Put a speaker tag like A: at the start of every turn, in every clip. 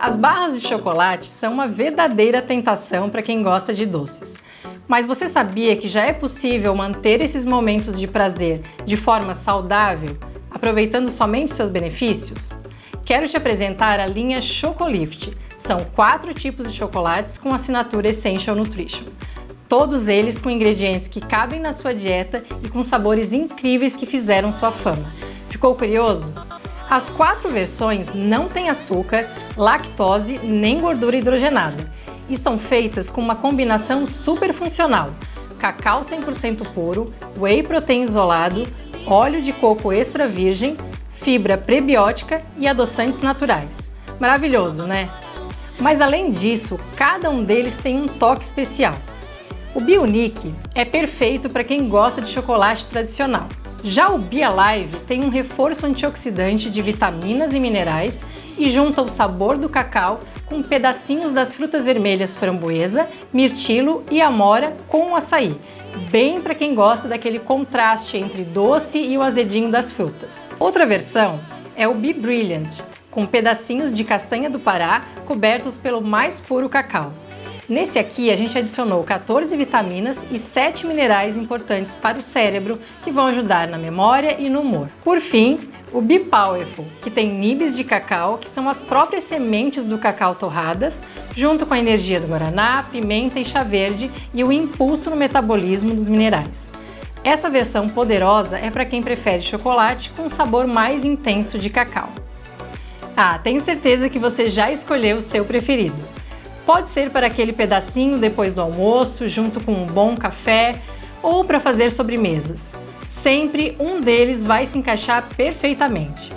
A: As barras de chocolate são uma verdadeira tentação para quem gosta de doces. Mas você sabia que já é possível manter esses momentos de prazer de forma saudável, aproveitando somente seus benefícios? Quero te apresentar a linha Chocolift. São quatro tipos de chocolates com assinatura Essential Nutrition. Todos eles com ingredientes que cabem na sua dieta e com sabores incríveis que fizeram sua fama. Ficou curioso? As quatro versões não têm açúcar, lactose nem gordura hidrogenada e são feitas com uma combinação super funcional, cacau 100% puro, whey protein isolado, óleo de coco extra virgem, fibra prebiótica e adoçantes naturais. Maravilhoso, né? Mas além disso, cada um deles tem um toque especial. O Bionic é perfeito para quem gosta de chocolate tradicional, já o BioLive tem um reforço antioxidante de vitaminas e minerais e junta o sabor do cacau com pedacinhos das frutas vermelhas framboesa, mirtilo e amora com o açaí, bem para quem gosta daquele contraste entre doce e o azedinho das frutas. Outra versão é o Be Brilliant, com pedacinhos de castanha do Pará cobertos pelo mais puro cacau. Nesse aqui, a gente adicionou 14 vitaminas e 7 minerais importantes para o cérebro que vão ajudar na memória e no humor. Por fim, o Be Powerful, que tem nibs de cacau, que são as próprias sementes do cacau torradas, junto com a energia do guaraná, pimenta e chá verde e o impulso no metabolismo dos minerais. Essa versão poderosa é para quem prefere chocolate com um sabor mais intenso de cacau. Ah, tenho certeza que você já escolheu o seu preferido. Pode ser para aquele pedacinho depois do almoço, junto com um bom café ou para fazer sobremesas. Sempre um deles vai se encaixar perfeitamente.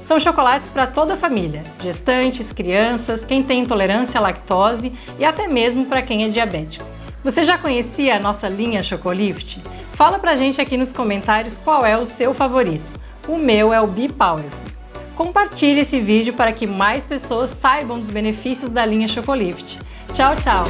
A: São chocolates para toda a família, gestantes, crianças, quem tem intolerância à lactose e até mesmo para quem é diabético. Você já conhecia a nossa linha Chocolift? Fala pra gente aqui nos comentários qual é o seu favorito. O meu é o Be Powerful. Compartilhe esse vídeo para que mais pessoas saibam dos benefícios da linha Chocolift. Tchau, tchau!